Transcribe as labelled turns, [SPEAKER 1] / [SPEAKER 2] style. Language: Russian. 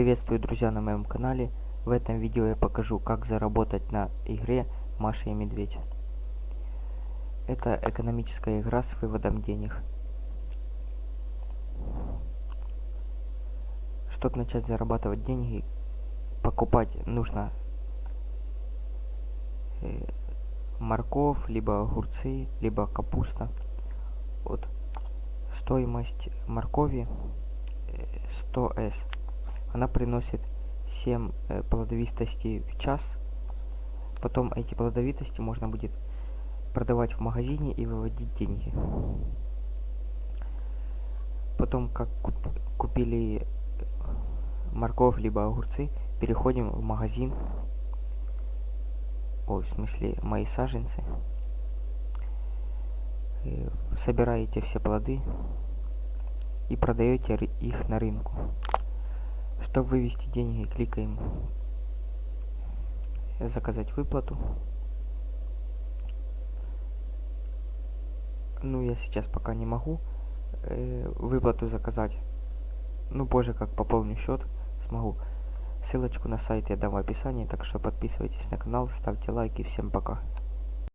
[SPEAKER 1] Приветствую, друзья, на моем канале. В этом видео я покажу, как заработать на игре Маша и Медведь. Это экономическая игра с выводом денег. Чтобы начать зарабатывать деньги, покупать нужно э, морковь, либо огурцы, либо капуста. Вот стоимость моркови 100s. Она приносит 7 э, плодовитостей в час. Потом эти плодовитости можно будет продавать в магазине и выводить деньги. Потом, как купили морковь либо огурцы, переходим в магазин. Ой, в смысле, мои саженцы. Э, собираете все плоды и продаете их на рынку. Чтобы вывести деньги, кликаем заказать выплату. Ну, я сейчас пока не могу э, выплату заказать. Ну, позже, как пополню счет, смогу. Ссылочку на сайт я дам в описании, так что подписывайтесь на канал, ставьте лайки. Всем пока.